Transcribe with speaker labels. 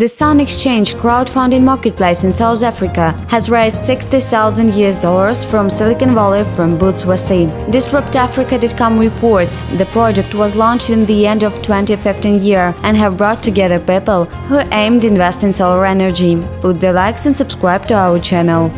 Speaker 1: The Sun Exchange crowdfunding marketplace in South Africa has raised 60,000 US dollars from Silicon Valley from Boots Wasim. DisruptAfrica.com reports the project was launched in the end of 2015 year and have brought together people who aimed invest in solar energy. Put the likes and subscribe to our channel.